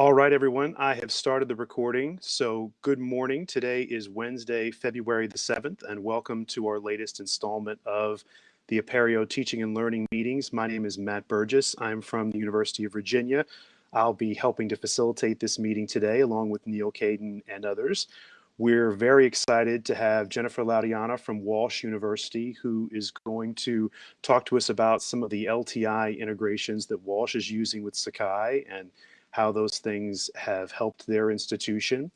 All right, everyone, I have started the recording. So good morning. Today is Wednesday, February the 7th, and welcome to our latest installment of the Apereo Teaching and Learning Meetings. My name is Matt Burgess. I'm from the University of Virginia. I'll be helping to facilitate this meeting today along with Neil Caidin and others. We're very excited to have Jennifer Laudiana from Walsh University, who is going to talk to us about some of the LTI integrations that Walsh is using with Sakai and how those things have helped their institution.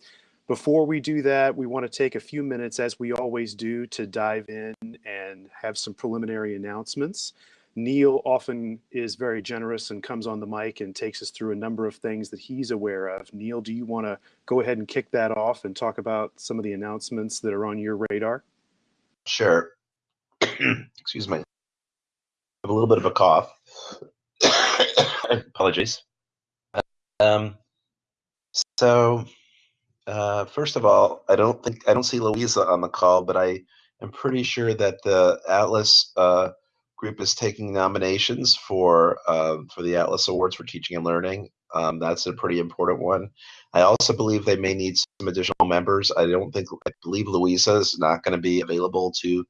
Before we do that, we want to take a few minutes, as we always do, to dive in and have some preliminary announcements. Neil often is very generous and comes on the mic and takes us through a number of things that he's aware of. Neil, do you want to go ahead and kick that off and talk about some of the announcements that are on your radar? Sure. Excuse me. I have a little bit of a cough. Apologies. Um, so, uh, first of all, I don't think I don't see Louisa on the call, but I am pretty sure that the Atlas uh, group is taking nominations for uh, for the Atlas Awards for Teaching and Learning. Um, that's a pretty important one. I also believe they may need some additional members. I don't think I believe Louisa is not going to be available to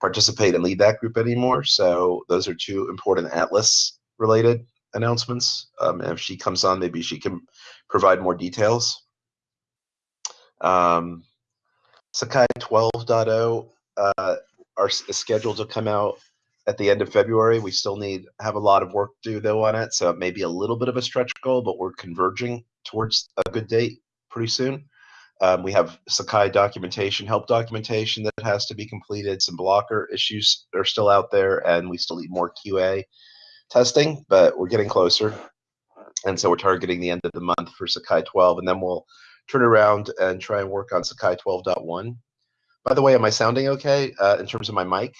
participate and lead that group anymore. So those are two important Atlas related announcements. Um, if she comes on, maybe she can provide more details. Um, Sakai 12.0 uh, are is scheduled to come out at the end of February. We still need have a lot of work to do though on it, so it may be a little bit of a stretch goal, but we're converging towards a good date pretty soon. Um, we have Sakai documentation, help documentation that has to be completed. Some blocker issues are still out there, and we still need more QA testing, but we're getting closer. And so we're targeting the end of the month for Sakai 12, and then we'll turn around and try and work on Sakai 12.1. By the way, am I sounding okay uh, in terms of my mic?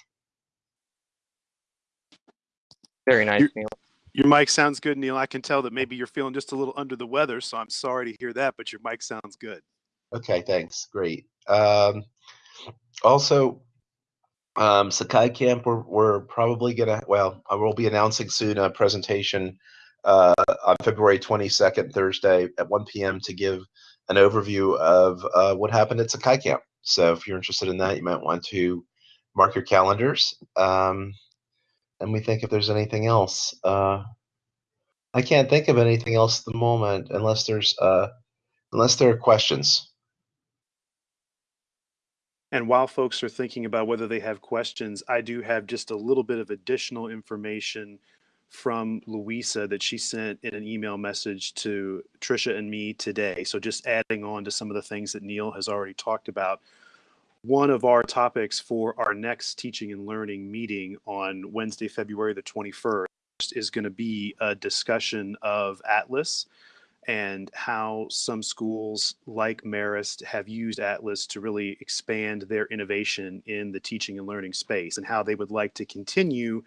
Very nice, Your, Neil. Your mic sounds good, Neil. I can tell that maybe you're feeling just a little under the weather, so I'm sorry to hear that, but your mic sounds good. Okay, thanks. Great. Um, also, um, Sakai Camp, we're, we're probably going to, well, I will be announcing soon a presentation uh, on February 22nd, Thursday at 1 p.m. to give an overview of uh, what happened at Sakai Camp. So if you're interested in that, you might want to mark your calendars. Um, and we think if there's anything else. Uh, I can't think of anything else at the moment unless there's uh, unless there are questions. And while folks are thinking about whether they have questions, I do have just a little bit of additional information from Louisa that she sent in an email message to Trisha and me today. So just adding on to some of the things that Neil has already talked about. One of our topics for our next teaching and learning meeting on Wednesday, February the 21st is going to be a discussion of Atlas and how some schools like Marist have used Atlas to really expand their innovation in the teaching and learning space and how they would like to continue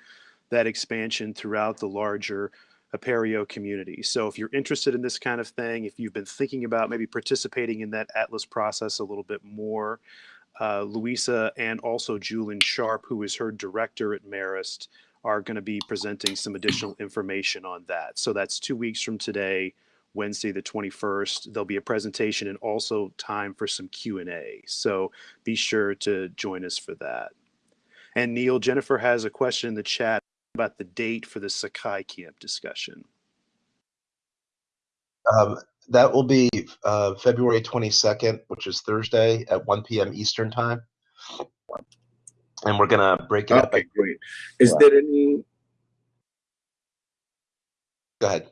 that expansion throughout the larger Apereo community. So if you're interested in this kind of thing, if you've been thinking about maybe participating in that Atlas process a little bit more, uh, Louisa and also Julian Sharp, who is her director at Marist, are going to be presenting some additional information on that. So that's two weeks from today. Wednesday the 21st. There'll be a presentation and also time for some Q&A. So be sure to join us for that. And Neil, Jennifer has a question in the chat about the date for the Sakai Camp discussion. Um, that will be uh, February 22nd, which is Thursday at 1 p.m. Eastern Time. And we're going to break it okay, up. Okay, great. Is there any? Go ahead.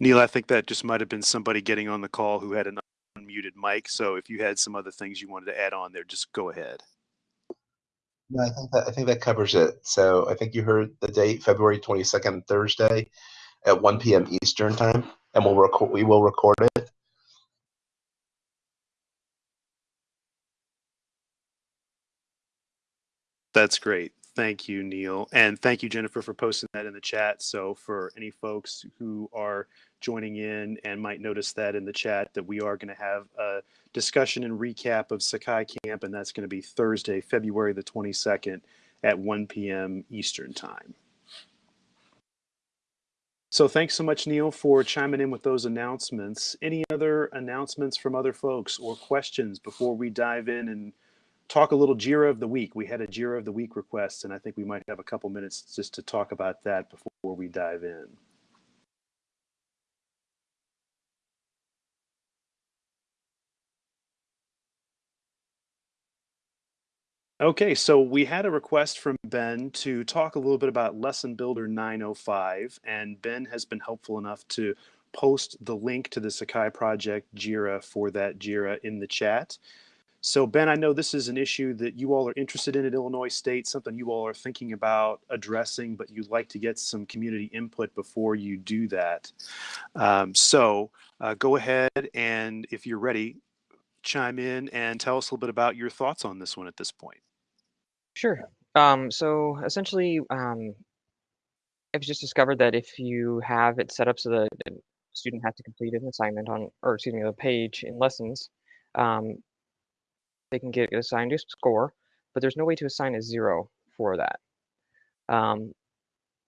Neil, I think that just might have been somebody getting on the call who had an unmuted mic. So if you had some other things you wanted to add on there, just go ahead. No, I think that I think that covers it. So I think you heard the date, February 22nd, Thursday, at 1 p.m. Eastern time, and we'll record. We will record it. That's great. Thank you, Neil. And thank you, Jennifer, for posting that in the chat. So for any folks who are joining in and might notice that in the chat that we are going to have a discussion and recap of Sakai Camp, and that's going to be Thursday, February the 22nd at 1 p.m. Eastern Time. So thanks so much, Neil, for chiming in with those announcements. Any other announcements from other folks or questions before we dive in and talk a little JIRA of the week? We had a JIRA of the week request, and I think we might have a couple minutes just to talk about that before we dive in. Okay, so we had a request from Ben to talk a little bit about Lesson Builder 905, and Ben has been helpful enough to post the link to the Sakai Project JIRA for that JIRA in the chat. So Ben, I know this is an issue that you all are interested in at Illinois State, something you all are thinking about addressing, but you'd like to get some community input before you do that. Um, so uh, go ahead and if you're ready, chime in and tell us a little bit about your thoughts on this one at this point. Sure. Um, so essentially, um, I've just discovered that if you have it set up so that a student has to complete an assignment on, or excuse me, a page in lessons, um, they can get assigned a score, but there's no way to assign a zero for that. Um,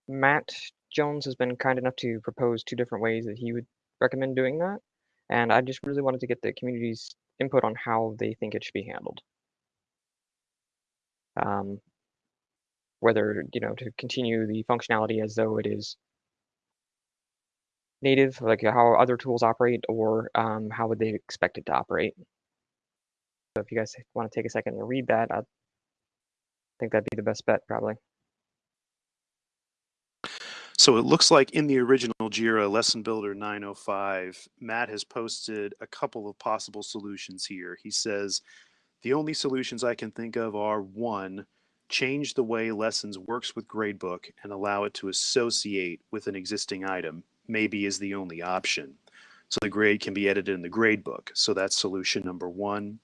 Matt Jones has been kind enough to propose two different ways that he would recommend doing that, and I just really wanted to get the community's input on how they think it should be handled. Um, whether, you know, to continue the functionality as though it is native, like how other tools operate, or um, how would they expect it to operate. So if you guys want to take a second and read that, I think that'd be the best bet probably. So it looks like in the original JIRA Lesson Builder 905, Matt has posted a couple of possible solutions here. He says, the only solutions I can think of are one, change the way lessons works with gradebook and allow it to associate with an existing item, maybe is the only option. So the grade can be edited in the gradebook. So that's solution number one.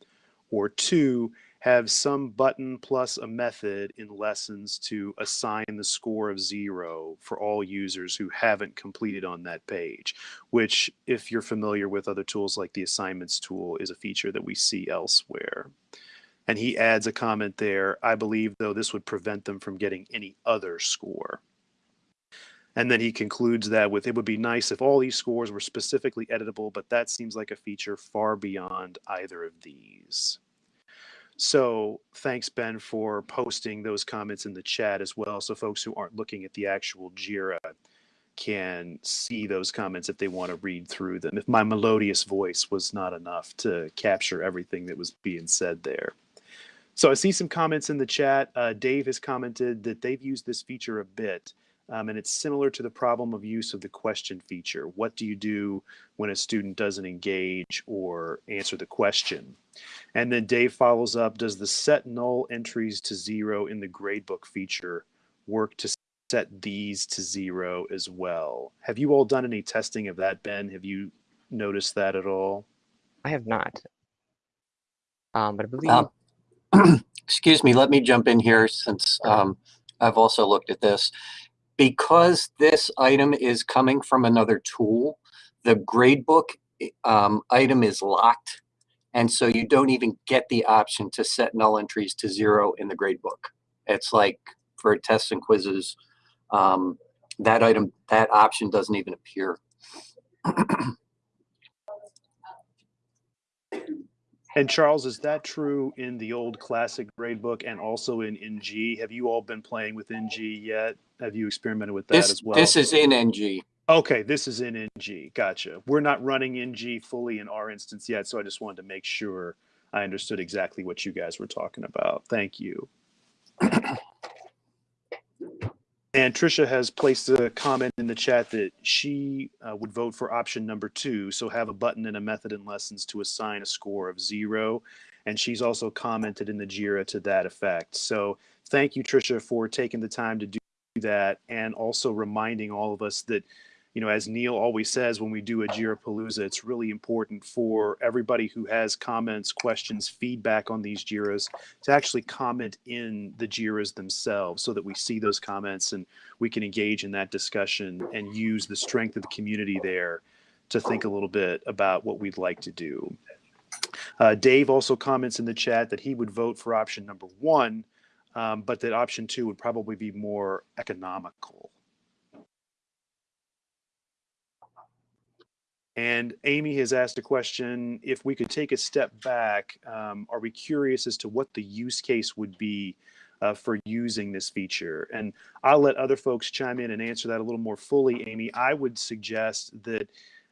Or two, have some button plus a method in lessons to assign the score of zero for all users who haven't completed on that page, which if you're familiar with other tools like the assignments tool is a feature that we see elsewhere. And he adds a comment there, I believe though this would prevent them from getting any other score. And then he concludes that with it would be nice if all these scores were specifically editable, but that seems like a feature far beyond either of these. So thanks, Ben, for posting those comments in the chat as well. So folks who aren't looking at the actual JIRA can see those comments if they want to read through them. If my melodious voice was not enough to capture everything that was being said there. So I see some comments in the chat. Uh, Dave has commented that they've used this feature a bit. Um, and it's similar to the problem of use of the question feature. What do you do when a student doesn't engage or answer the question? And then Dave follows up, does the set null entries to zero in the gradebook feature work to set these to zero as well? Have you all done any testing of that, Ben? Have you noticed that at all? I have not. Um, but I believe. Um, excuse me, let me jump in here since um, I've also looked at this because this item is coming from another tool, the gradebook um, item is locked. And so you don't even get the option to set null entries to zero in the gradebook. It's like for tests and quizzes, um, that item, that option doesn't even appear. And Charles, is that true in the old classic gradebook and also in NG? Have you all been playing with NG yet? Have you experimented with that this, as well? This is in NG. Okay, this is in NG. Gotcha. We're not running NG fully in our instance yet, so I just wanted to make sure I understood exactly what you guys were talking about. Thank you. And Trisha has placed a comment in the chat that she uh, would vote for option number two. So have a button and a method in lessons to assign a score of zero. And she's also commented in the JIRA to that effect. So thank you, Trisha, for taking the time to do that and also reminding all of us that you know, as Neil always says when we do a JIRA Palooza, it's really important for everybody who has comments, questions, feedback on these JIRAs to actually comment in the JIRAs themselves so that we see those comments and we can engage in that discussion and use the strength of the community there to think a little bit about what we'd like to do. Uh, Dave also comments in the chat that he would vote for option number one, um, but that option two would probably be more economical. And Amy has asked a question, if we could take a step back, um, are we curious as to what the use case would be uh, for using this feature? And I'll let other folks chime in and answer that a little more fully, Amy. I would suggest that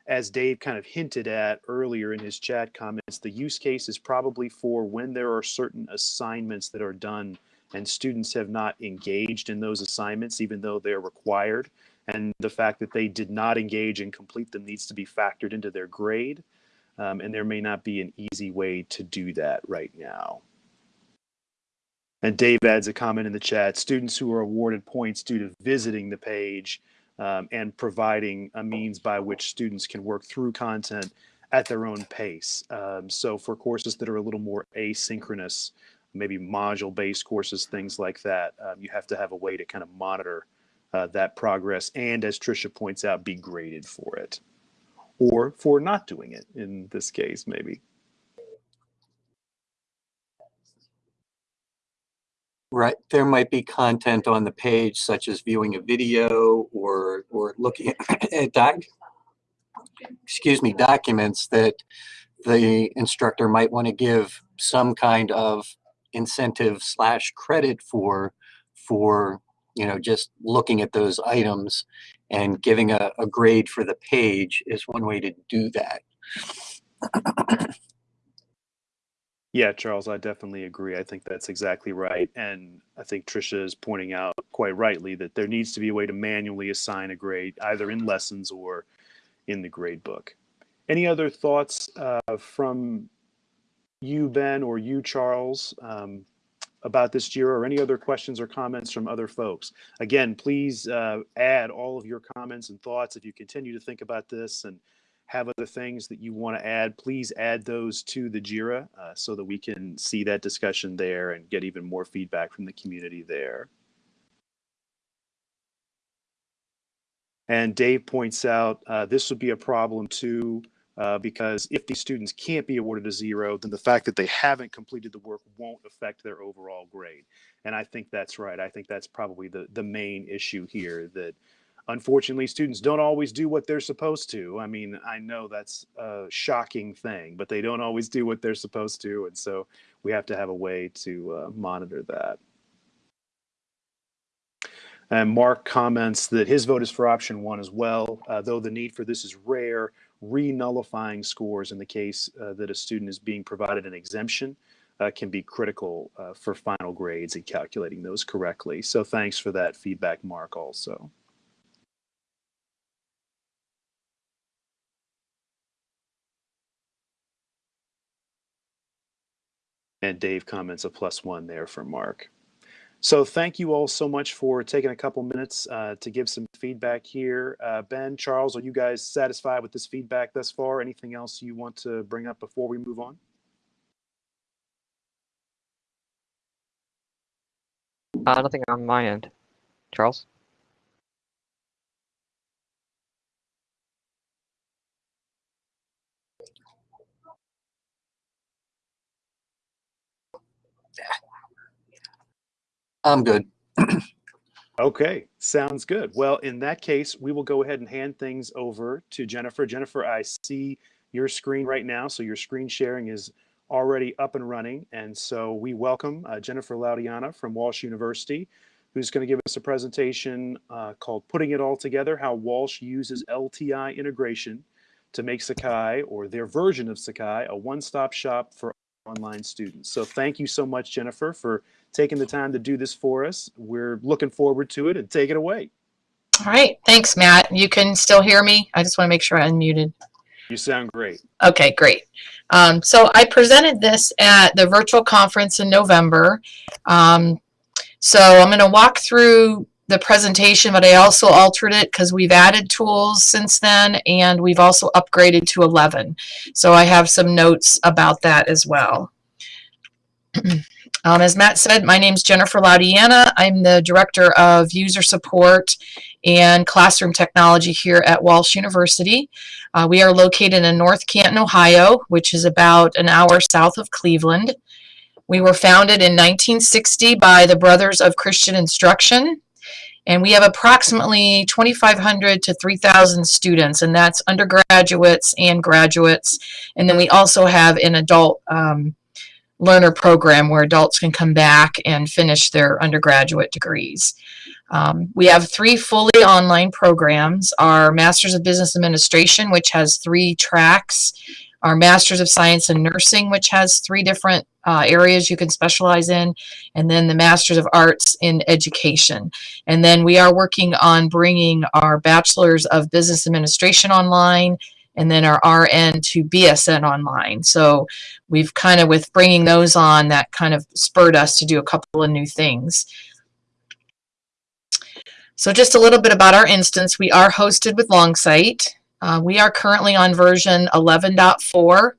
as Dave kind of hinted at earlier in his chat comments, the use case is probably for when there are certain assignments that are done and students have not engaged in those assignments, even though they're required. And the fact that they did not engage and complete them needs to be factored into their grade. Um, and there may not be an easy way to do that right now. And Dave adds a comment in the chat students who are awarded points due to visiting the page um, and providing a means by which students can work through content at their own pace. Um, so for courses that are a little more asynchronous, maybe module based courses, things like that, um, you have to have a way to kind of monitor uh, that progress and, as Tricia points out, be graded for it or for not doing it in this case, maybe. Right, there might be content on the page such as viewing a video or, or looking at doc, excuse me, documents that the instructor might want to give some kind of incentive slash credit for, for, you know, just looking at those items and giving a, a grade for the page is one way to do that. Yeah, Charles, I definitely agree. I think that's exactly right. And I think Tricia is pointing out quite rightly that there needs to be a way to manually assign a grade either in lessons or in the grade book. Any other thoughts uh, from you, Ben, or you, Charles, um, about this JIRA or any other questions or comments from other folks? Again, please uh, add all of your comments and thoughts if you continue to think about this and have other things that you want to add, please add those to the JIRA uh, so that we can see that discussion there and get even more feedback from the community there. And Dave points out uh, this would be a problem too, uh, because if these students can't be awarded a zero, then the fact that they haven't completed the work won't affect their overall grade. And I think that's right. I think that's probably the, the main issue here that unfortunately students don't always do what they're supposed to i mean i know that's a shocking thing but they don't always do what they're supposed to and so we have to have a way to uh, monitor that and mark comments that his vote is for option one as well uh, though the need for this is rare re-nullifying scores in the case uh, that a student is being provided an exemption uh, can be critical uh, for final grades and calculating those correctly so thanks for that feedback mark also And Dave comments a plus one there for Mark. So thank you all so much for taking a couple minutes uh, to give some feedback here. Uh, ben, Charles, are you guys satisfied with this feedback thus far? Anything else you want to bring up before we move on? Uh, nothing on my end. Charles? I'm good. Okay, sounds good. Well, in that case, we will go ahead and hand things over to Jennifer. Jennifer, I see your screen right now, so your screen sharing is already up and running. And so we welcome uh, Jennifer Laudiana from Walsh University, who's going to give us a presentation uh, called Putting It All Together, How Walsh Uses LTI Integration to make Sakai, or their version of Sakai, a one-stop shop for online students. So thank you so much, Jennifer, for taking the time to do this for us. We're looking forward to it and take it away. All right. Thanks, Matt. You can still hear me? I just want to make sure I unmuted. You sound great. Okay, great. Um, so I presented this at the virtual conference in November. Um, so I'm going to walk through the presentation, but I also altered it because we've added tools since then and we've also upgraded to 11. So I have some notes about that as well. Um, as Matt said, my name is Jennifer Laudiana. I'm the Director of User Support and Classroom Technology here at Walsh University. Uh, we are located in North Canton, Ohio, which is about an hour south of Cleveland. We were founded in 1960 by the Brothers of Christian Instruction. And we have approximately 2,500 to 3,000 students, and that's undergraduates and graduates. And then we also have an adult um, learner program where adults can come back and finish their undergraduate degrees. Um, we have three fully online programs. Our Masters of Business Administration, which has three tracks. Our Masters of Science in Nursing, which has three different uh, areas you can specialize in. And then the Masters of Arts in Education. And then we are working on bringing our Bachelors of Business Administration online and then our RN to BSN online. So we've kind of, with bringing those on, that kind of spurred us to do a couple of new things. So just a little bit about our instance. We are hosted with Longsight. Uh, we are currently on version 11.4.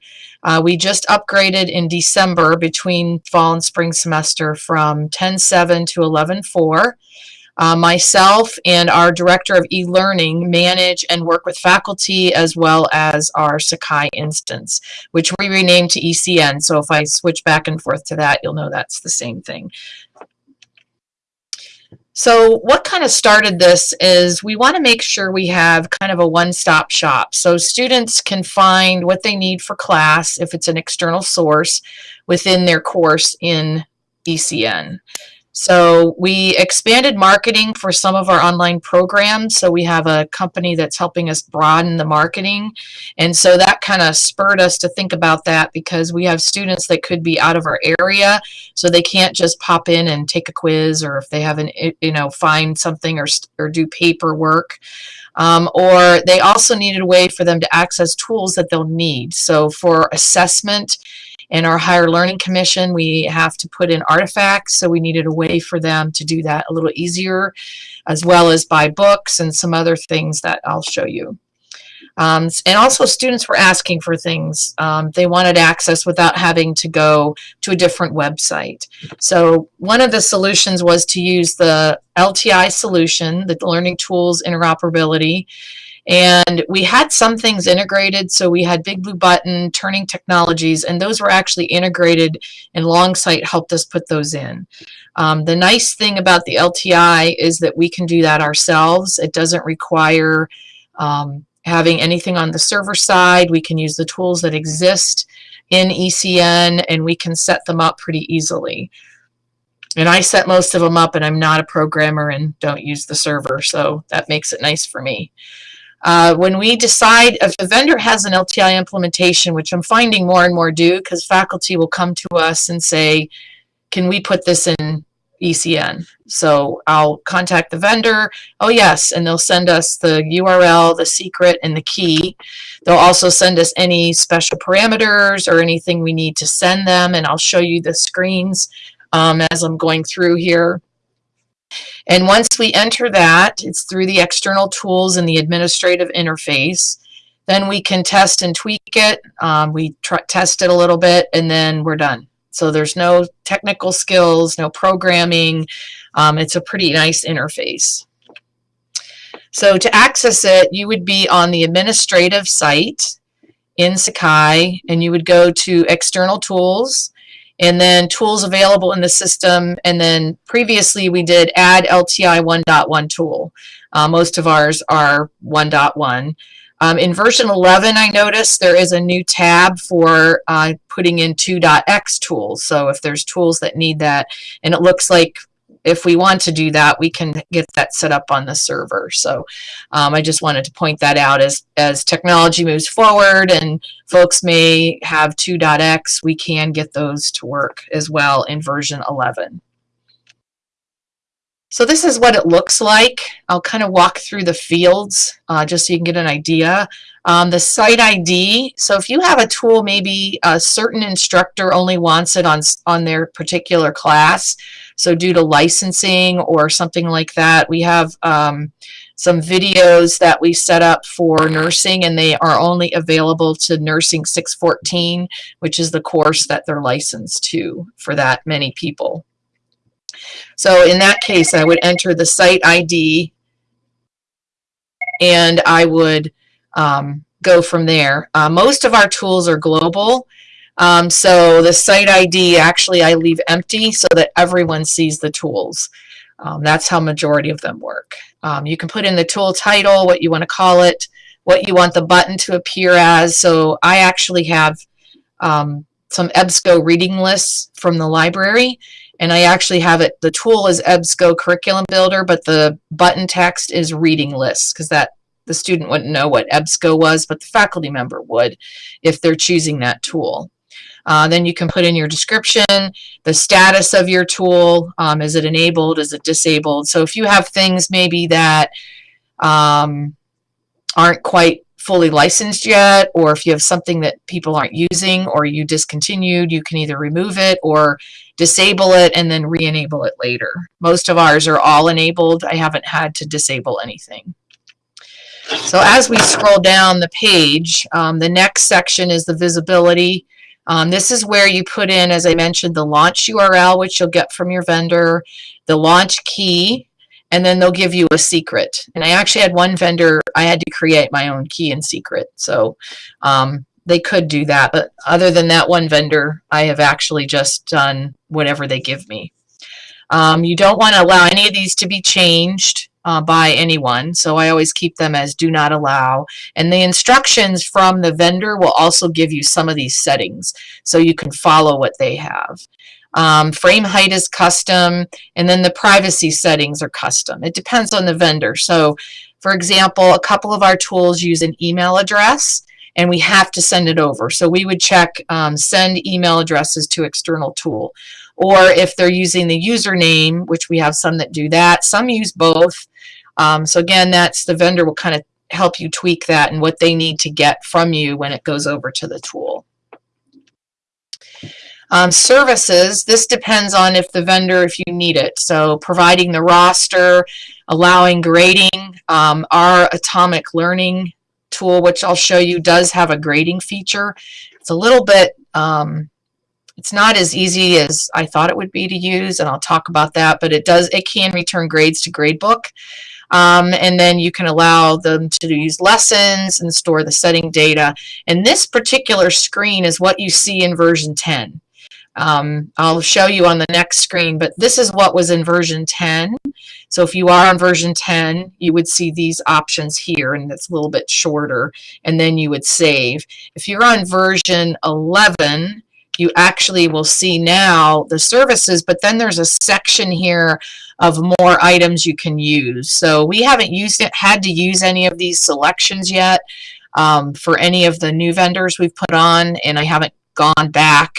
Uh, we just upgraded in December between fall and spring semester from 10.7 to 11.4. Uh, myself and our director of e-learning manage and work with faculty as well as our Sakai instance, which we renamed to ECN. So if I switch back and forth to that, you'll know that's the same thing. So what kind of started this is we want to make sure we have kind of a one-stop shop. So students can find what they need for class if it's an external source within their course in ECN. So we expanded marketing for some of our online programs. So we have a company that's helping us broaden the marketing. And so that kind of spurred us to think about that because we have students that could be out of our area. So they can't just pop in and take a quiz or if they haven't, you know, find something or, or do paperwork. Um, or they also needed a way for them to access tools that they'll need. So for assessment, in our higher learning commission, we have to put in artifacts, so we needed a way for them to do that a little easier, as well as buy books and some other things that I'll show you. Um, and also students were asking for things. Um, they wanted access without having to go to a different website. So one of the solutions was to use the LTI solution, the Learning Tools Interoperability, and we had some things integrated. So we had Big Blue Button, Turning Technologies, and those were actually integrated and Longsight helped us put those in. Um, the nice thing about the LTI is that we can do that ourselves. It doesn't require um, having anything on the server side. We can use the tools that exist in ECN and we can set them up pretty easily. And I set most of them up and I'm not a programmer and don't use the server, so that makes it nice for me. Uh, when we decide if the vendor has an LTI implementation, which I'm finding more and more do because faculty will come to us and say, can we put this in ECN? So I'll contact the vendor. Oh, yes. And they'll send us the URL, the secret, and the key. They'll also send us any special parameters or anything we need to send them. And I'll show you the screens um, as I'm going through here. And once we enter that, it's through the external tools and the administrative interface. Then we can test and tweak it. Um, we test it a little bit and then we're done. So there's no technical skills, no programming. Um, it's a pretty nice interface. So to access it, you would be on the administrative site in Sakai and you would go to external tools and then tools available in the system. And then previously we did add LTI 1.1 tool. Uh, most of ours are 1.1. Um, in version 11, I noticed there is a new tab for uh, putting in 2.x tools. So if there's tools that need that, and it looks like if we want to do that, we can get that set up on the server. So um, I just wanted to point that out as, as technology moves forward and folks may have 2.x, we can get those to work as well in version 11. So this is what it looks like. I'll kind of walk through the fields uh, just so you can get an idea. Um, the site ID, so if you have a tool, maybe a certain instructor only wants it on, on their particular class, so due to licensing or something like that, we have um, some videos that we set up for nursing and they are only available to Nursing 614, which is the course that they're licensed to for that many people. So in that case, I would enter the site ID and I would um, go from there. Uh, most of our tools are global. Um, so the site ID, actually, I leave empty so that everyone sees the tools. Um, that's how majority of them work. Um, you can put in the tool title, what you want to call it, what you want the button to appear as. So I actually have um, some EBSCO reading lists from the library and I actually have it, the tool is EBSCO Curriculum Builder, but the button text is reading lists because that the student wouldn't know what EBSCO was, but the faculty member would if they're choosing that tool. Uh, then you can put in your description, the status of your tool. Um, is it enabled? Is it disabled? So if you have things maybe that um, aren't quite fully licensed yet, or if you have something that people aren't using or you discontinued, you can either remove it or disable it and then re-enable it later. Most of ours are all enabled. I haven't had to disable anything. So as we scroll down the page, um, the next section is the visibility. Um, this is where you put in, as I mentioned, the launch URL, which you'll get from your vendor, the launch key, and then they'll give you a secret. And I actually had one vendor, I had to create my own key and secret. So um, they could do that. But other than that one vendor, I have actually just done whatever they give me. Um, you don't want to allow any of these to be changed uh, by anyone. So I always keep them as do not allow. And the instructions from the vendor will also give you some of these settings so you can follow what they have. Um, frame height is custom, and then the privacy settings are custom. It depends on the vendor. So, for example, a couple of our tools use an email address, and we have to send it over. So we would check um, send email addresses to external tool. Or if they're using the username, which we have some that do that, some use both. Um, so again, that's the vendor will kind of help you tweak that and what they need to get from you when it goes over to the tool. Um, services, this depends on if the vendor, if you need it. So providing the roster, allowing grading, um, our Atomic Learning tool, which I'll show you, does have a grading feature. It's a little bit, um, it's not as easy as I thought it would be to use, and I'll talk about that, but it does, it can return grades to Gradebook. Um, and then you can allow them to use lessons and store the setting data. And this particular screen is what you see in version 10. Um, I'll show you on the next screen, but this is what was in version 10. So if you are on version 10, you would see these options here, and it's a little bit shorter, and then you would save. If you're on version 11, you actually will see now the services, but then there's a section here of more items you can use. So we haven't used it, had to use any of these selections yet um, for any of the new vendors we've put on, and I haven't gone back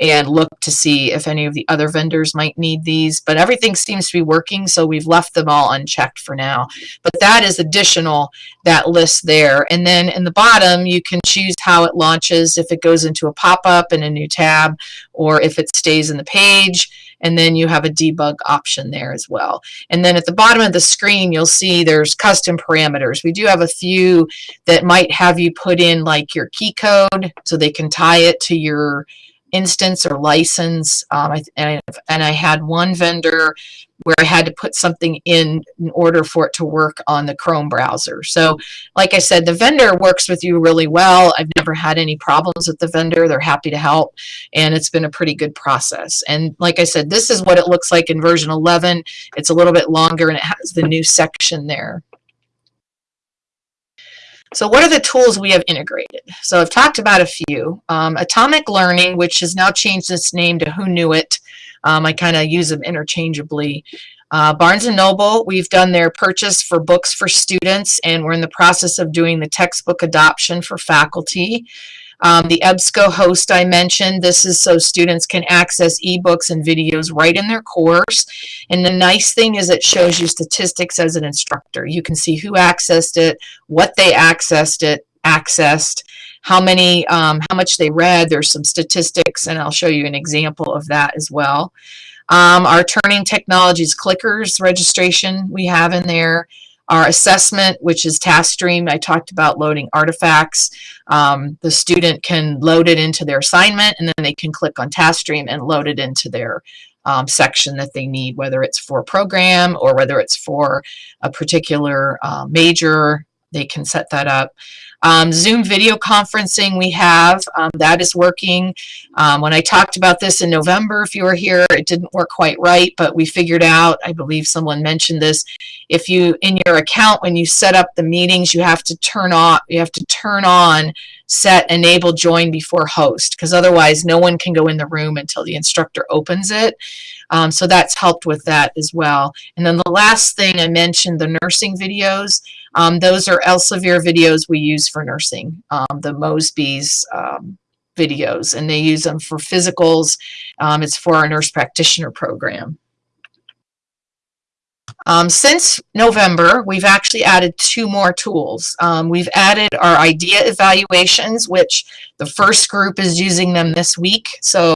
and look to see if any of the other vendors might need these. But everything seems to be working, so we've left them all unchecked for now. But that is additional, that list there. And then in the bottom, you can choose how it launches, if it goes into a pop-up in a new tab, or if it stays in the page. And then you have a debug option there as well. And then at the bottom of the screen, you'll see there's custom parameters. We do have a few that might have you put in like your key code so they can tie it to your instance or license. Um, I, and, I, and I had one vendor where I had to put something in in order for it to work on the Chrome browser. So like I said, the vendor works with you really well. I've never had any problems with the vendor. They're happy to help and it's been a pretty good process. And like I said, this is what it looks like in version 11. It's a little bit longer and it has the new section there. So what are the tools we have integrated? So I've talked about a few. Um, Atomic Learning, which has now changed its name to Hoonuit. Um, I kind of use them interchangeably. Uh, Barnes & Noble, we've done their purchase for books for students, and we're in the process of doing the textbook adoption for faculty. Um, the EBSCO host I mentioned, this is so students can access ebooks and videos right in their course. And the nice thing is it shows you statistics as an instructor. You can see who accessed it, what they accessed it, accessed, how many, um, how much they read. There's some statistics, and I'll show you an example of that as well. Um, our Turning Technologies clickers registration we have in there. Our assessment, which is task TaskStream, I talked about loading artifacts. Um, the student can load it into their assignment and then they can click on TaskStream and load it into their um, section that they need, whether it's for a program or whether it's for a particular uh, major they can set that up. Um, Zoom video conferencing we have, um, that is working. Um, when I talked about this in November, if you were here, it didn't work quite right, but we figured out, I believe someone mentioned this, if you, in your account, when you set up the meetings, you have to turn off, you have to turn on set enable join before host, because otherwise no one can go in the room until the instructor opens it. Um, so that's helped with that as well. And then the last thing I mentioned, the nursing videos. Um, those are Elsevier videos we use for nursing, um, the Mosby's um, videos, and they use them for physicals. Um, it's for our nurse practitioner program. Um, since November, we've actually added two more tools. Um, we've added our idea evaluations, which the first group is using them this week. So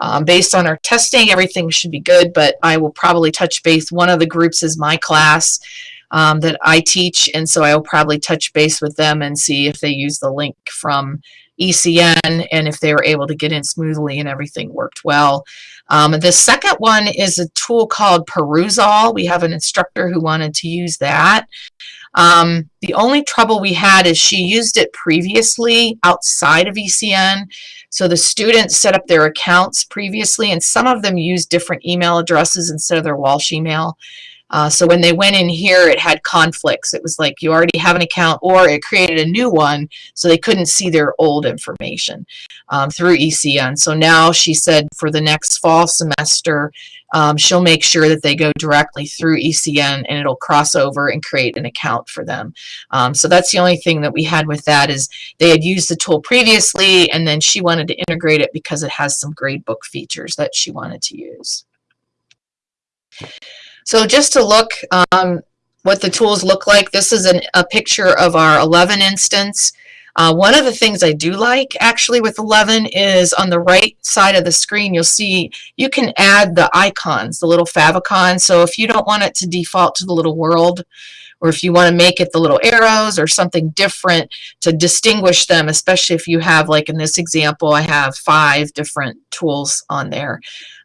um, based on our testing, everything should be good, but I will probably touch base. One of the groups is my class um, that I teach, and so I will probably touch base with them and see if they use the link from ECN and if they were able to get in smoothly and everything worked well. Um, the second one is a tool called Perusall. We have an instructor who wanted to use that. Um, the only trouble we had is she used it previously outside of ECN. So the students set up their accounts previously, and some of them used different email addresses instead of their Walsh email. Uh, so when they went in here, it had conflicts. It was like you already have an account or it created a new one so they couldn't see their old information um, through ECN. So now she said for the next fall semester, um, she'll make sure that they go directly through ECN and it'll cross over and create an account for them. Um, so that's the only thing that we had with that is they had used the tool previously and then she wanted to integrate it because it has some gradebook features that she wanted to use. So just to look um, what the tools look like, this is an, a picture of our 11 instance. Uh, one of the things I do like actually with 11 is on the right side of the screen you'll see you can add the icons, the little favicon. So if you don't want it to default to the little world or if you want to make it the little arrows or something different to distinguish them, especially if you have like in this example I have five different tools on there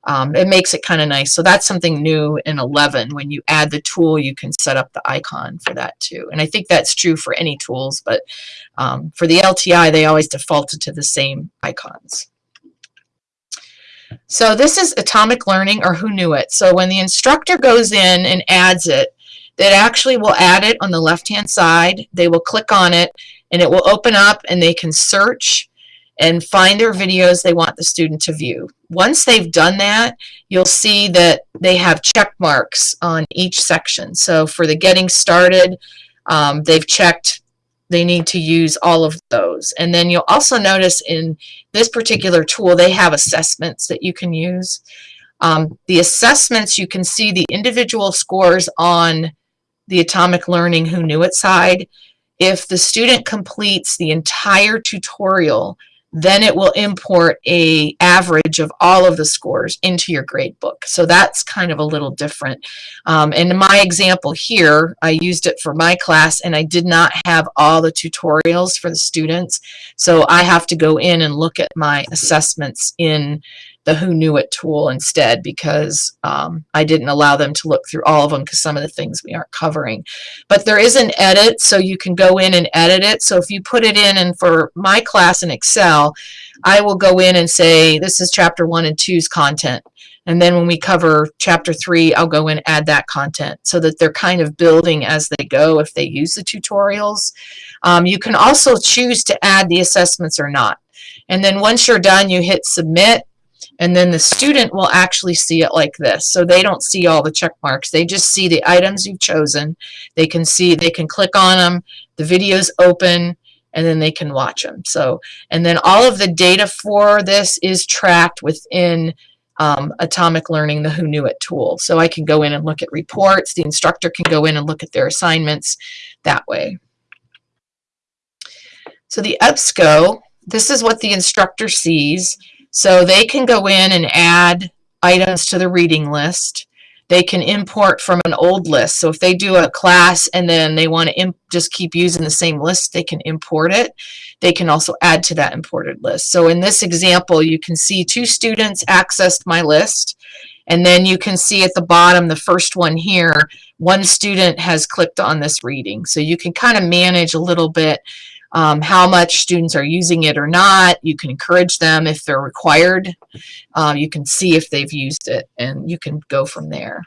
um, it makes it kind of nice. So that's something new in 11. When you add the tool, you can set up the icon for that too. And I think that's true for any tools, but um, for the LTI, they always defaulted to the same icons. So this is atomic learning or Hoonuit. So when the instructor goes in and adds it, that actually will add it on the left hand side. They will click on it and it will open up and they can search and find their videos they want the student to view. Once they've done that, you'll see that they have check marks on each section. So for the getting started, um, they've checked they need to use all of those. And then you'll also notice in this particular tool, they have assessments that you can use. Um, the assessments, you can see the individual scores on the Atomic Learning Hoonuit side. If the student completes the entire tutorial then it will import a average of all of the scores into your grade book. So that's kind of a little different. Um, in my example here, I used it for my class and I did not have all the tutorials for the students. So I have to go in and look at my assessments in the Hoonuit tool instead because um, I didn't allow them to look through all of them because some of the things we aren't covering. But there is an edit, so you can go in and edit it. So if you put it in, and for my class in Excel, I will go in and say, this is chapter one and two's content. And then when we cover chapter three, I'll go in and add that content so that they're kind of building as they go if they use the tutorials. Um, you can also choose to add the assessments or not. And then once you're done, you hit submit and then the student will actually see it like this. So they don't see all the check marks. They just see the items you've chosen. They can see, they can click on them, the videos open, and then they can watch them. So, and then all of the data for this is tracked within um, Atomic Learning, the Hoonuit tool. So I can go in and look at reports. The instructor can go in and look at their assignments that way. So the EBSCO, this is what the instructor sees. So they can go in and add items to the reading list. They can import from an old list. So if they do a class and then they want to just keep using the same list, they can import it. They can also add to that imported list. So in this example, you can see two students accessed my list And then you can see at the bottom, the first one here, one student has clicked on this reading. So you can kind of manage a little bit um, how much students are using it or not. You can encourage them if they're required. Um, you can see if they've used it and you can go from there.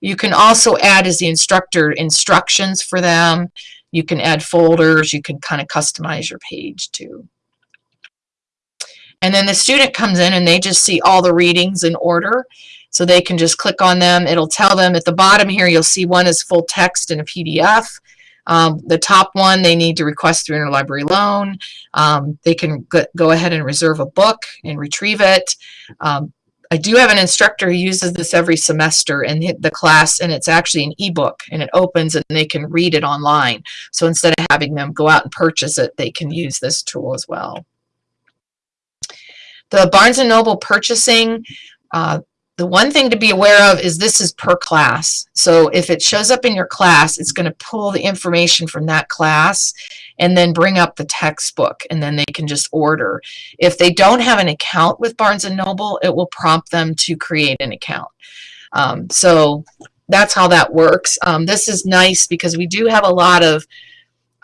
You can also add as the instructor instructions for them. You can add folders. You can kind of customize your page too. And then the student comes in and they just see all the readings in order. So they can just click on them. It'll tell them at the bottom here, you'll see one is full text in a PDF. Um, the top one, they need to request through interlibrary loan. Um, they can go ahead and reserve a book and retrieve it. Um, I do have an instructor who uses this every semester in the class, and it's actually an ebook, and it opens and they can read it online. So instead of having them go out and purchase it, they can use this tool as well. The Barnes & Noble purchasing, uh, the one thing to be aware of is this is per class. So if it shows up in your class, it's going to pull the information from that class and then bring up the textbook and then they can just order. If they don't have an account with Barnes & Noble, it will prompt them to create an account. Um, so that's how that works. Um, this is nice because we do have a lot of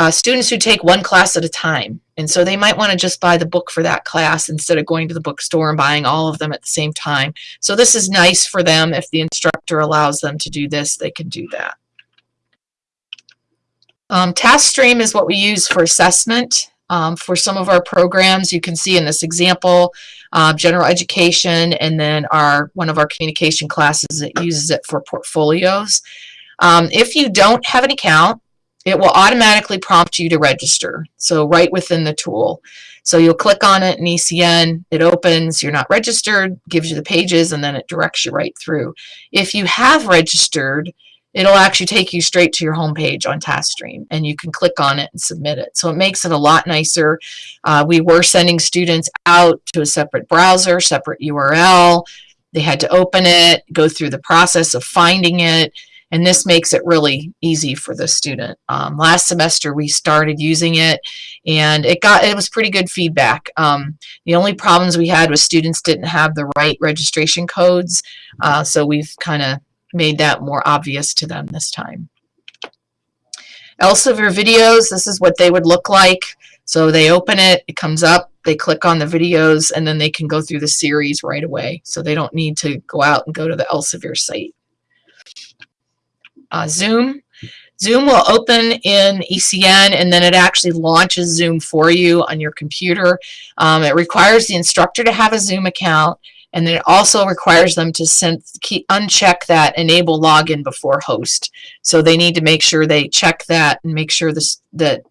uh, students who take one class at a time. And so they might want to just buy the book for that class instead of going to the bookstore and buying all of them at the same time. So this is nice for them. If the instructor allows them to do this, they can do that. Um, TaskStream is what we use for assessment. Um, for some of our programs, you can see in this example, uh, general education, and then our one of our communication classes that uses it for portfolios. Um, if you don't have an account, it will automatically prompt you to register. So right within the tool. So you'll click on it in ECN, it opens, you're not registered, gives you the pages, and then it directs you right through. If you have registered, it'll actually take you straight to your home page on TaskStream, and you can click on it and submit it. So it makes it a lot nicer. Uh, we were sending students out to a separate browser, separate URL. They had to open it, go through the process of finding it, and this makes it really easy for the student. Um, last semester we started using it and it got it was pretty good feedback. Um, the only problems we had was students didn't have the right registration codes uh, so we've kind of made that more obvious to them this time. Elsevier videos, this is what they would look like. So they open it, it comes up, they click on the videos, and then they can go through the series right away. So they don't need to go out and go to the Elsevier site uh, Zoom. Zoom will open in ECN and then it actually launches Zoom for you on your computer. Um, it requires the instructor to have a Zoom account and then it also requires them to send, keep, uncheck that enable login before host. So they need to make sure they check that and make sure this, that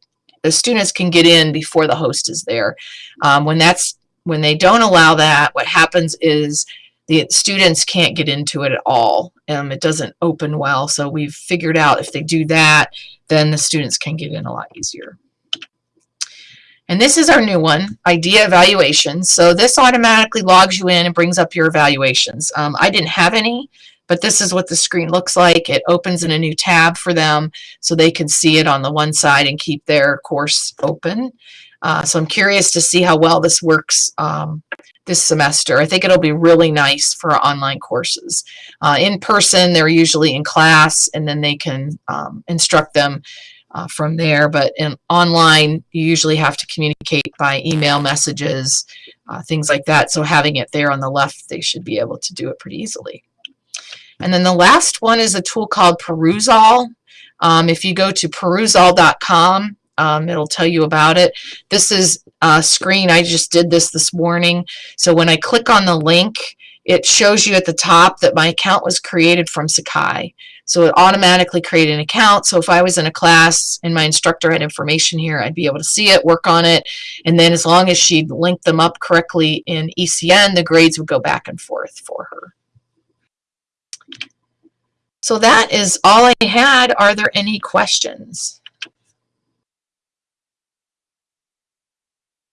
the students can get in before the host is there. Um, when that's when they don't allow that, what happens is the students can't get into it at all. Um, it doesn't open well. So we've figured out if they do that, then the students can get in a lot easier. And this is our new one, IDEA evaluation. So this automatically logs you in and brings up your evaluations. Um, I didn't have any, but this is what the screen looks like. It opens in a new tab for them so they can see it on the one side and keep their course open. Uh, so I'm curious to see how well this works um, this semester. I think it'll be really nice for online courses. Uh, in person, they're usually in class, and then they can um, instruct them uh, from there. But in online, you usually have to communicate by email messages, uh, things like that. So having it there on the left, they should be able to do it pretty easily. And then the last one is a tool called Perusall. Um, if you go to perusall.com, um, it'll tell you about it. This is a screen. I just did this this morning. So when I click on the link, it shows you at the top that my account was created from Sakai. So it automatically created an account. So if I was in a class and my instructor had information here, I'd be able to see it, work on it. And then as long as she linked them up correctly in ECN, the grades would go back and forth for her. So that is all I had. Are there any questions?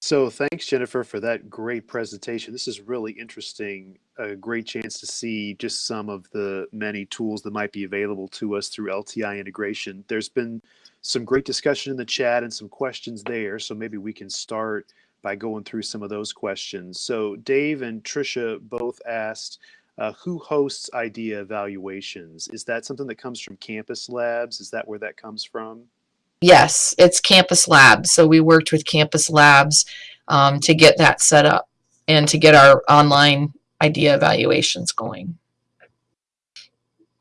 So thanks, Jennifer, for that great presentation. This is really interesting. A great chance to see just some of the many tools that might be available to us through LTI integration. There's been some great discussion in the chat and some questions there. So maybe we can start by going through some of those questions. So Dave and Tricia both asked, Uh, who hosts IDEA evaluations? Is that something that comes from Campus Labs? Is that where that comes from? Yes, it's Campus Labs. So we worked with Campus Labs um, to get that set up and to get our online IDEA evaluations going.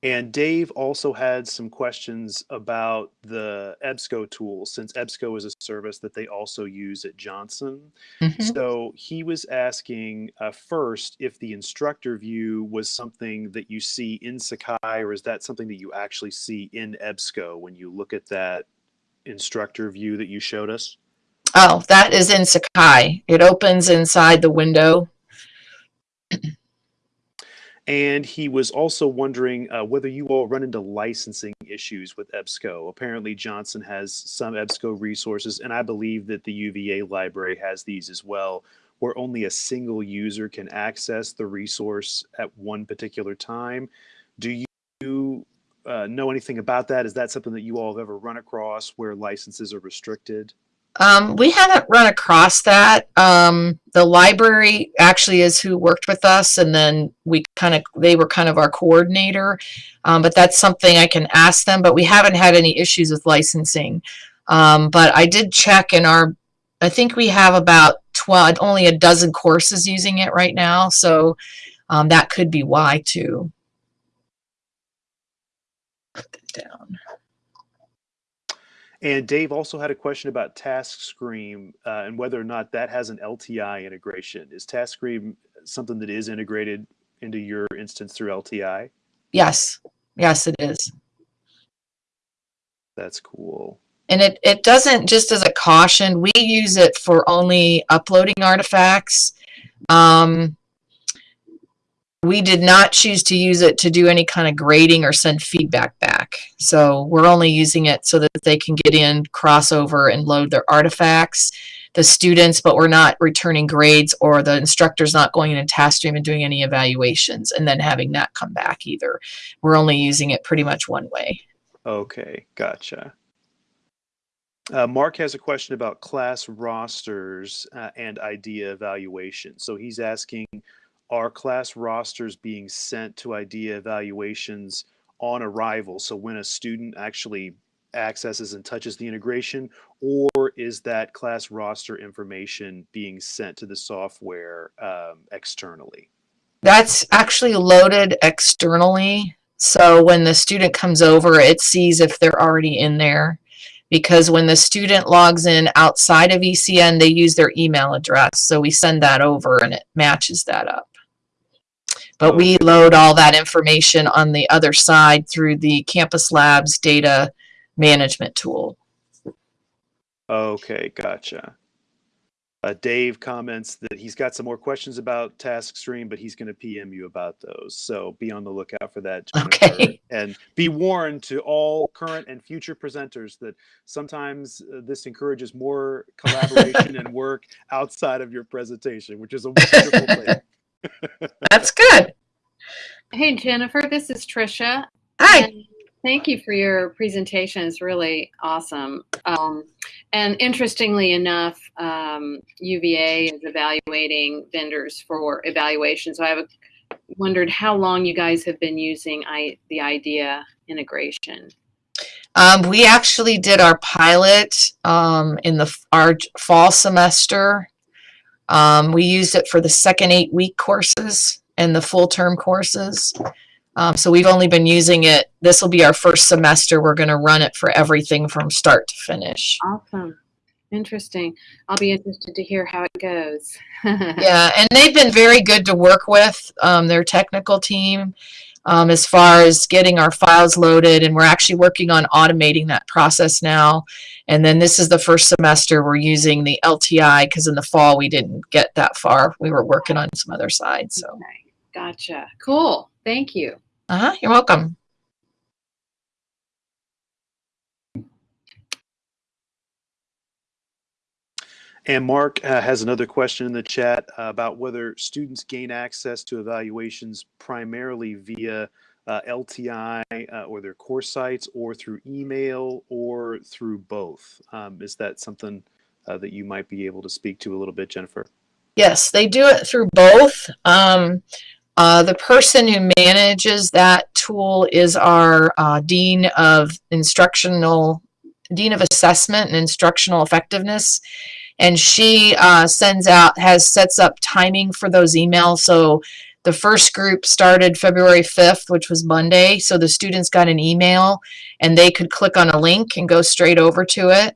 And Dave also had some questions about the EBSCO tool, since EBSCO is a service that they also use at Johnson. Mhm. So he was asking uh, first if the instructor view was something that you see in Sakai, or is that something that you actually see in EBSCO when you look at that instructor view that you showed us? Oh, that is in Sakai. It opens inside the window. And he was also wondering uh, whether you all run into licensing issues with EBSCO. Apparently, Johnson has some EBSCO resources, and I believe that the UVA library has these as well, where only a single user can access the resource at one particular time. Do you uh, know anything about that? Is that something that you all have ever run across where licenses are restricted? Um, we haven't run across that. Um, the library actually is who worked with us, and then we kind of they were kind of our coordinator. Um, but that's something I can ask them. But we haven't had any issues with licensing. Um, but I did check in our. I think we have about twelve, only a dozen courses using it right now, so um, that could be why too. Down. And Dave also had a question about TaskStream uh, and whether or not that has an LTI integration. Is TaskStream something that is integrated into your instance through LTI? Yes, yes, it is. That's cool. And it, it doesn't, just as a caution, we use it for only uploading artifacts. Um, we did not choose to use it to do any kind of grading or send feedback back. So we're only using it so that they can get in, crossover, and load their artifacts. The students, but we're not returning grades or the instructor's not going into TaskStream and doing any evaluations and then having that come back either. We're only using it pretty much one way. Okay, gotcha. Uh, Mark has a question about class rosters uh, and IDEA evaluation. So he's asking, are class rosters being sent to IDEA evaluations on arrival? So when a student actually accesses and touches the integration, or is that class roster information being sent to the software um, externally? That's actually loaded externally. So when the student comes over, it sees if they're already in there. Because when the student logs in outside of ECN, they use their email address. So we send that over and it matches that up. But we load all that information on the other side through the Campus Labs data management tool. Okay, gotcha. Uh, Dave comments that he's got some more questions about TaskStream, but he's going to PM you about those. So be on the lookout for that. Jennifer. Okay. And be warned to all current and future presenters that sometimes uh, this encourages more collaboration and work outside of your presentation, which is a wonderful thing. That's good. Hey, Jennifer, this is Trisha. Hi. And thank you for your presentation. It's really awesome. Um, and interestingly enough, um, UVA is evaluating vendors for evaluation. So I have wondered how long you guys have been using I, the IDEA integration. Um, we actually did our pilot um, in the our fall semester. Um, we used it for the second eight week courses and the full term courses. Um, so we've only been using it. This will be our first semester. We're going to run it for everything from start to finish. Awesome. Interesting. I'll be interested to hear how it goes. Yeah, and they've been very good to work with. Um, their technical team, um, as far as getting our files loaded, and we're actually working on automating that process now. And then this is the first semester we're using the LTI because in the fall we didn't get that far. We were working on some other sides. So, Okay, gotcha. Cool. Thank you. uh huh. You're welcome. And Mark uh, has another question in the chat uh, about whether students gain access to evaluations primarily via uh, LTI uh, or their course sites or through email or through both. Um, is that something uh, that you might be able to speak to a little bit, Jennifer? Yes, they do it through both. Um, the person who manages that tool is our Dean of Instructional, Dean of Assessment and Instructional Effectiveness. And she uh, sends out, has, sets up timing for those emails. So the first group started February 5th, which was Monday. So the students got an email and they could click on a link and go straight over to it.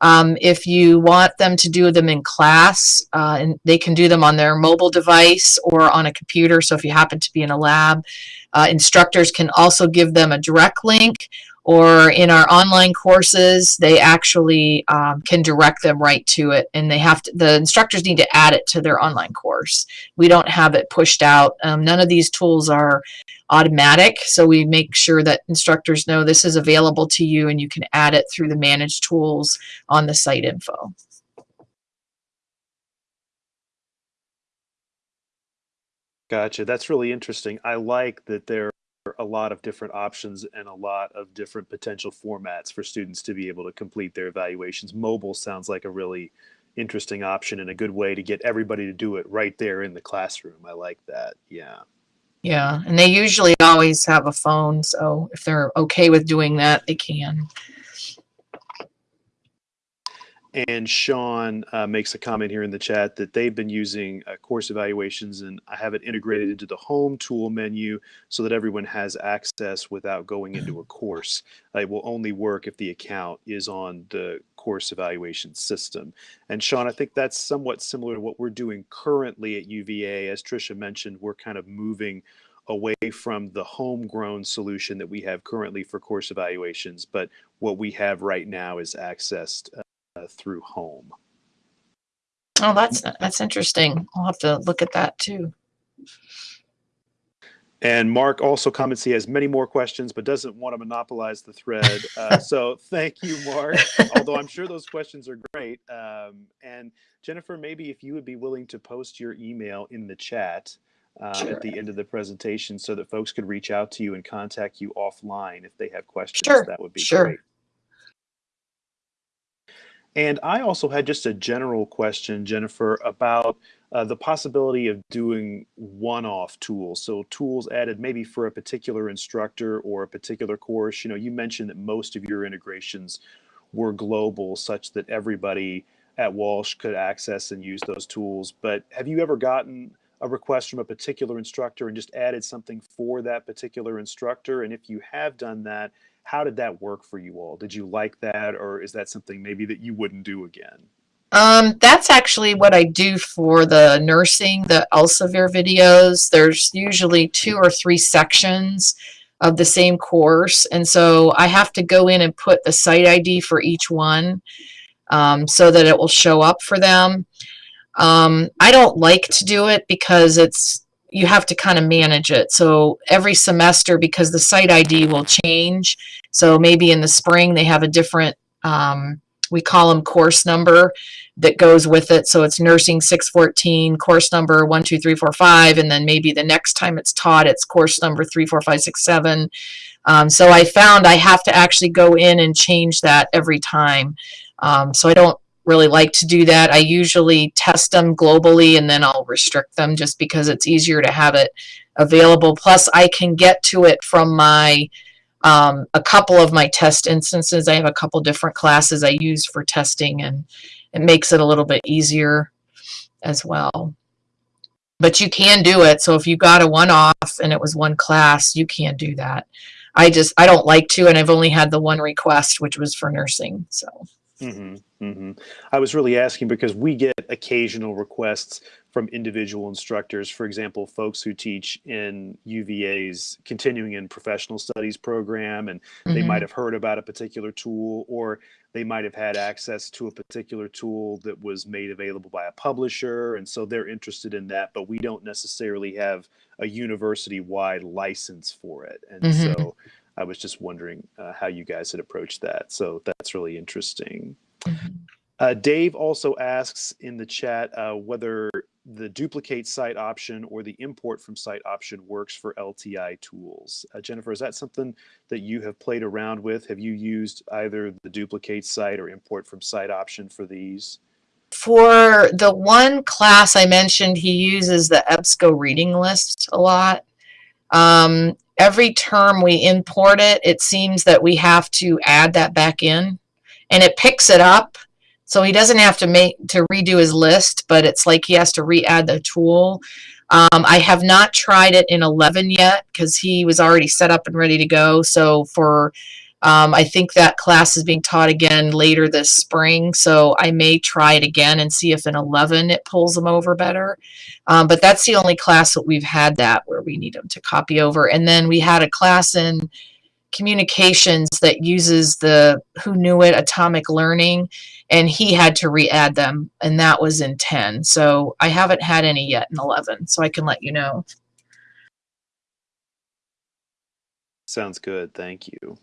Um, if you want them to do them in class, uh, and they can do them on their mobile device or on a computer. So if you happen to be in a lab, uh, instructors can also give them a direct link or in our online courses, they actually um, can direct them right to it. And they have to, the instructors need to add it to their online course. We don't have it pushed out. Um, none of these tools are automatic. So we make sure that instructors know this is available to you and you can add it through the managed tools on the site info. Gotcha. That's really interesting. I like that there are a lot of different options and a lot of different potential formats for students to be able to complete their evaluations. Mobile sounds like a really interesting option and a good way to get everybody to do it right there in the classroom. I like that. Yeah. Yeah, and they usually always have a phone, so if they're okay with doing that, they can. And Sean uh, makes a comment here in the chat that they've been using uh, course evaluations and I have it integrated into the home tool menu so that everyone has access without going into a course. Uh, it will only work if the account is on the course evaluation system. And Sean, I think that's somewhat similar to what we're doing currently at UVA. As Tricia mentioned, we're kind of moving away from the homegrown solution that we have currently for course evaluations, but what we have right now is accessed uh, through home. Oh, that's that's interesting. I'll have to look at that too. And Mark also comments he has many more questions, but doesn't want to monopolize the thread. Uh, so thank you, Mark. Although I'm sure those questions are great. Um, and Jennifer, maybe if you would be willing to post your email in the chat uh, Sure. at the end of the presentation so that folks could reach out to you and contact you offline if they have questions, Sure, that would be sure. great. And I also had just a general question, Jennifer, about uh, the possibility of doing one-off tools. So tools added maybe for a particular instructor or a particular course. You know, you mentioned that most of your integrations were global, such that everybody at Walsh could access and use those tools. But have you ever gotten a request from a particular instructor and just added something for that particular instructor? And if you have done that, how did that work for you all? Did you like that, or is that something maybe that you wouldn't do again? Um, that's actually what I do for the nursing, the Elsevier videos. There's usually two or three sections of the same course. And so I have to go in and put the site ID for each one um, so that it will show up for them. Um, I don't like to do it because it's you have to kind of manage it. So every semester, because the site ID will change. So maybe in the spring they have a different um, we call them course number that goes with it. So it's nursing 614, course number 12345, and then maybe the next time it's taught, it's course number 34567. Um, so I found I have to actually go in and change that every time. Um, so I don't really like to do that. I usually test them globally and then I'll restrict them just because it's easier to have it available. Plus, I can get to it from my um, a couple of my test instances. I have a couple different classes I use for testing, and it makes it a little bit easier as well. But you can do it. So if you got a one off and it was one class, you can do that. I just I don't like to, and I've only had the one request, which was for nursing. So hmm hmm I was really asking because we get occasional requests from individual instructors. For example, folks who teach in UVA's continuing and professional studies program, and they mhm. might have heard about a particular tool, or they might have had access to a particular tool that was made available by a publisher, and so they're interested in that. But we don't necessarily have a university-wide license for it, and Mhm. so. I was just wondering uh, how you guys had approached that. So that's really interesting. Mhm. Uh, Dave also asks in the chat uh, whether the duplicate site option or the import from site option works for LTI tools. Uh, Jennifer, is that something that you have played around with? Have you used either the duplicate site or import from site option for these? for the one class I mentioned, he uses the EBSCO reading list a lot. Um, every term we import it, it seems that we have to add that back in and it picks it up. So he doesn't have to make to redo his list, but it's like he has to re-add the tool. Um, I have not tried it in 11 yet because he was already set up and ready to go. So for um, I think that class is being taught again later this spring, so I may try it again and see if in 11 it pulls them over better. Um, but that's the only class that we've had that where we need them to copy over. And then we had a class in communications that uses the Hoonuit Atomic Learning, and he had to re-add them, and that was in 10. So I haven't had any yet in 11, so I can let you know. Sounds good. Thank you.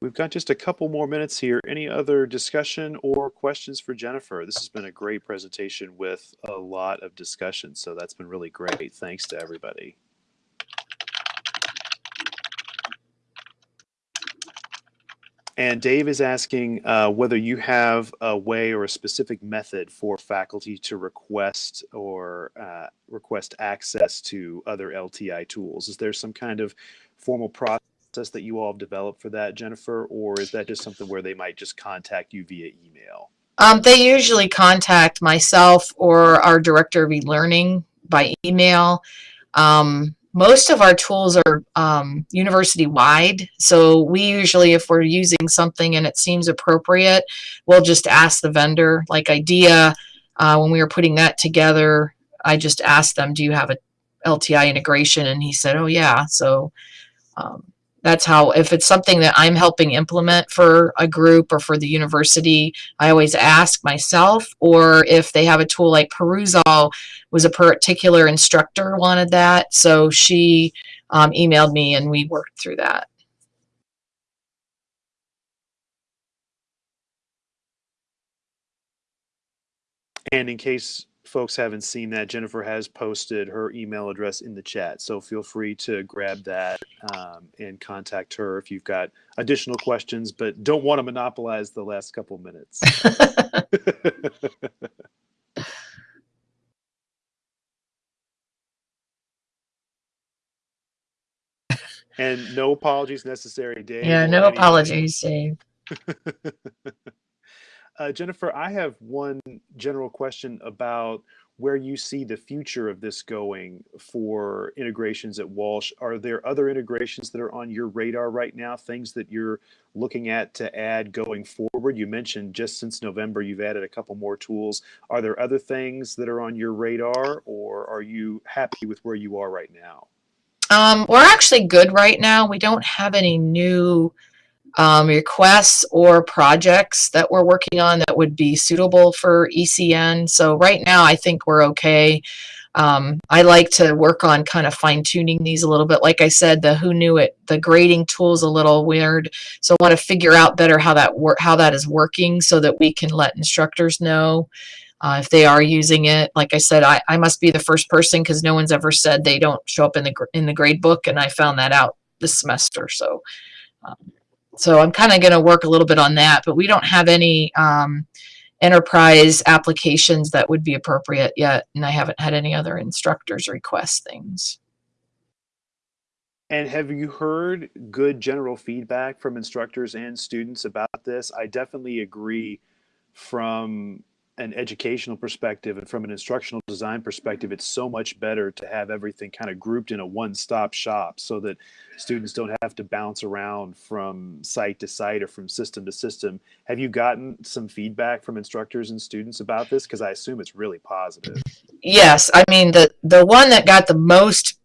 We've got just a couple more minutes here. Any other discussion or questions for Jennifer? This has been a great presentation with a lot of discussion, so that's been really great. Thanks to everybody. And Dave is asking uh, whether you have a way or a specific method for faculty to request or uh, request access to other LTI tools. Is there some kind of formal process that you all have developed for that, Jennifer, or is that just something where they might just contact you via email? Um, they usually contact myself or our director of e-learning by email. Um, most of our tools are um, university wide. So we usually, if we're using something and it seems appropriate, we'll just ask the vendor. Like IDEA, uh, when we were putting that together, I just asked them, do you have a LTI integration? And he said, oh yeah. So um, that's how, if it's something that I'm helping implement for a group or for the university, I always ask myself, or if they have a tool like Perusall was a particular instructor wanted that. So she um, emailed me and we worked through that. And in case folks haven't seen that, Jennifer has posted her email address in the chat. So feel free to grab that um, and contact her if you've got additional questions, but don't want to monopolize the last couple minutes. and no apologies necessary, Dave. yeah, no apologies, Dave. uh, Jennifer, I have one general question about where you see the future of this going for integrations at Walsh. Are there other integrations that are on your radar right now, things that you're looking at to add going forward? You mentioned just since November you've added a couple more tools. Are there other things that are on your radar, or are you happy with where you are right now? Um, we're actually good right now. We don't have any new um, requests or projects that we're working on that would be suitable for ECN. So right now, I think we're okay. Um, I like to work on kind of fine tuning these a little bit. Like I said, the Hoonuit, the grading tool is a little weird. So I want to figure out better how that work, how that is working so that we can let instructors know uh, if they are using it. Like I said, I, I must be the first person because no one's ever said they don't show up in the, in the grade book. And I found that out this semester. So, um, so I'm kind of going to work a little bit on that, but we don't have any um, enterprise applications that would be appropriate yet. And I haven't had any other instructors request things. And have you heard good general feedback from instructors and students about this? I definitely agree from an educational perspective and from an instructional design perspective, it's so much better to have everything kind of grouped in a one-stop shop so that students don't have to bounce around from site to site or from system to system. Have you gotten some feedback from instructors and students about this? Because I assume it's really positive. Yes, I mean, the, the one that got the most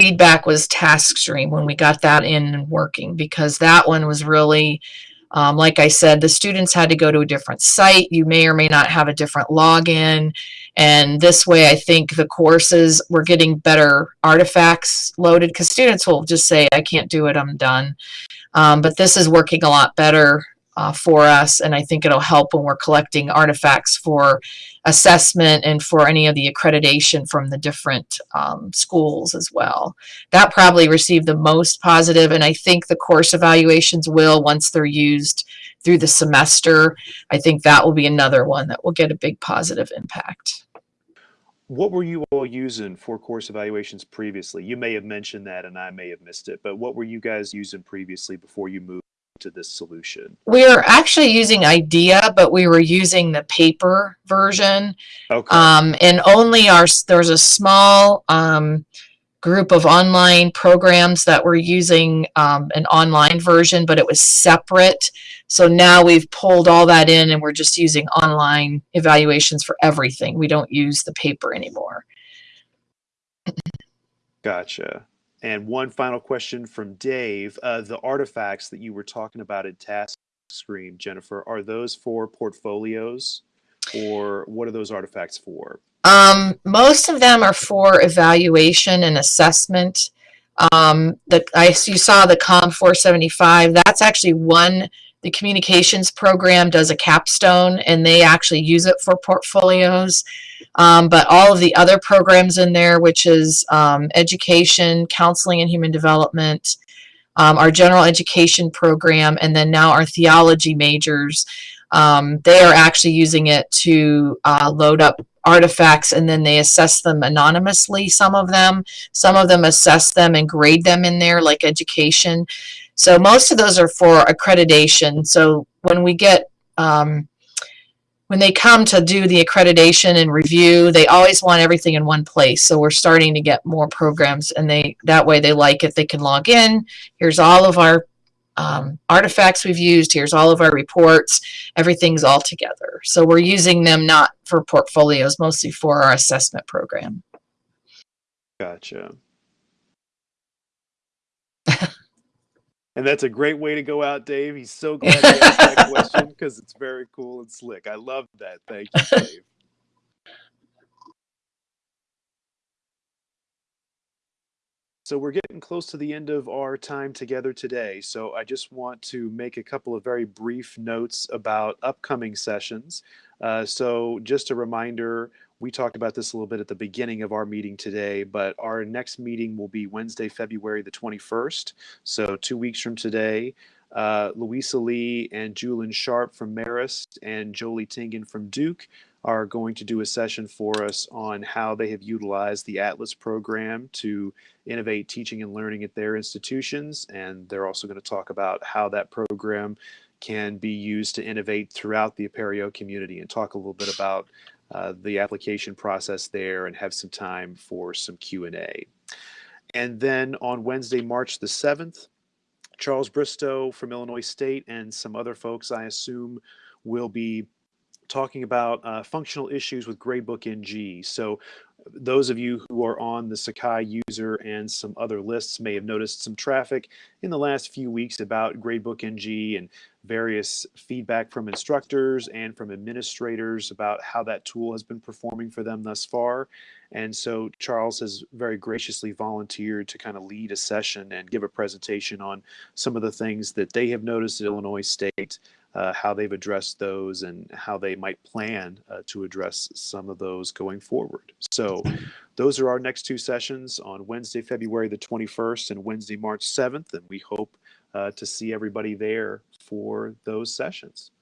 feedback was TaskStream when we got that in and working because that one was really um, like I said, the students had to go to a different site. You may or may not have a different login. And this way, I think the courses were getting better artifacts loaded because students will just say, I can't do it, I'm done. Um, but this is working a lot better uh, for us, and I think it'll help when we're collecting artifacts for assessment and for any of the accreditation from the different um, schools as well. That probably received the most positive, and I think the course evaluations will once they're used through the semester. I think that will be another one that will get a big positive impact. What were you all using for course evaluations previously? You may have mentioned that and I may have missed it, but what were you guys using previously before you moved to this solution? We are actually using IDEA, but we were using the paper version. Okay. Um, and only our, there's a small um, group of online programs that were using um, an online version, but it was separate. So now we've pulled all that in and we're just using online evaluations for everything. We don't use the paper anymore. Gotcha. And one final question from Dave. Uh, the artifacts that you were talking about in Task Stream, Jennifer, are those for portfolios or what are those artifacts for? Um, most of them are for evaluation and assessment. Um, the, I, you saw the COM 475, that's actually one, the communications program does a capstone and they actually use it for portfolios. Um, but all of the other programs in there, which is um, education, counseling and human development, um, our general education program, and then now our theology majors, um, they are actually using it to uh, load up artifacts and then they assess them anonymously, some of them. Some of them assess them and grade them in there, like education. So most of those are for accreditation. So when we get, um, when they come to do the accreditation and review, they always want everything in one place. So we're starting to get more programs and they that way they like it. They can log in. Here's all of our um, artifacts we've used. Here's all of our reports. Everything's all together. So we're using them not for portfolios, mostly for our assessment program. Gotcha. and that's a great way to go out, Dave. He's so glad he asked that question because it's very cool and slick. I love that. Thank you, Dave. So we're getting close to the end of our time together today. So I just want to make a couple of very brief notes about upcoming sessions. Uh, so just a reminder, we talked about this a little bit at the beginning of our meeting today, but our next meeting will be Wednesday, February the 21st. So two weeks from today, uh, Louisa Lee and Julian Sharp from Marist and Jolie Tingen from Duke are going to do a session for us on how they have utilized the Atlas program to innovate teaching and learning at their institutions. And they're also going to talk about how that program can be used to innovate throughout the Apereo community and talk a little bit about uh, the application process there and have some time for some Q&A. And then on Wednesday, March the 7th, Charles Bristow from Illinois State and some other folks, I assume, will be talking about uh, functional issues with Gradebook NG. So those of you who are on the Sakai user and some other lists may have noticed some traffic in the last few weeks about Gradebook NG and various feedback from instructors and from administrators about how that tool has been performing for them thus far. And so Charles has very graciously volunteered to kind of lead a session and give a presentation on some of the things that they have noticed at Illinois State uh, how they've addressed those and how they might plan uh, to address some of those going forward. So those are our next two sessions on Wednesday, February the 21st and Wednesday, March 7th. And we hope uh, to see everybody there for those sessions.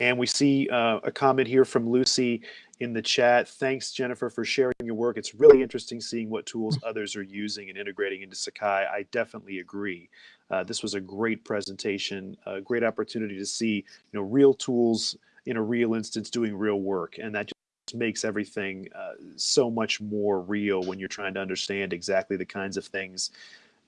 And we see uh, a comment here from Lucy in the chat. Thanks, Jennifer, for sharing your work. It's really interesting seeing what tools others are using and integrating into Sakai. I definitely agree. Uh, this was a great presentation, a great opportunity to see you know real tools in a real instance doing real work, and that just makes everything uh, so much more real when you're trying to understand exactly the kinds of things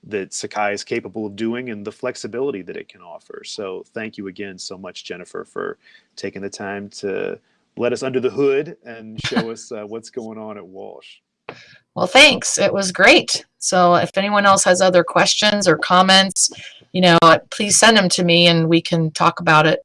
that Sakai is capable of doing and the flexibility that it can offer. So thank you again so much, Jennifer, for taking the time to let us under the hood and show us uh, what's going on at Walsh. Well, thanks. It was great. So if anyone else has other questions or comments, you know, uh, please send them to me and we can talk about it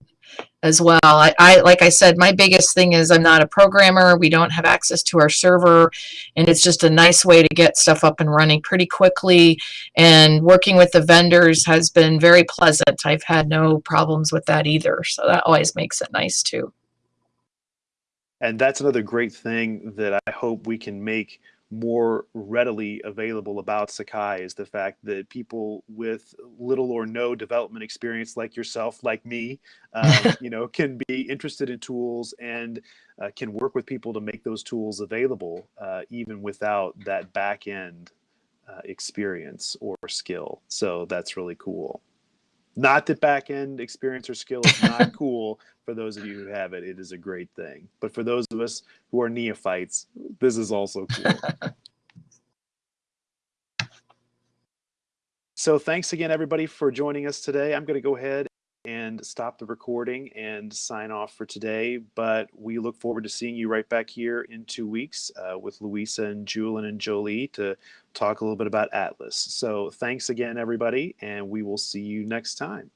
as well. I, I like I said, my biggest thing is I'm not a programmer. We don't have access to our server, and it's just a nice way to get stuff up and running pretty quickly. And working with the vendors has been very pleasant. I've had no problems with that either, so that always makes it nice too. And that's another great thing that I hope we can make more readily available about Sakai is the fact that people with little or no development experience, like yourself, like me, um, you know, can be interested in tools and uh, can work with people to make those tools available, uh, even without that back end uh, experience or skill. So that's really cool. Not that back end experience or skill is not cool for those of you who have it. It is a great thing. But for those of us who are neophytes, this is also cool. so thanks again, everybody, for joining us today. I'm going to go ahead and stop the recording and sign off for today. But we look forward to seeing you right back here in two weeks uh, with Louisa and Julian and Jolie to talk a little bit about Atlas. So thanks again, everybody, and we will see you next time.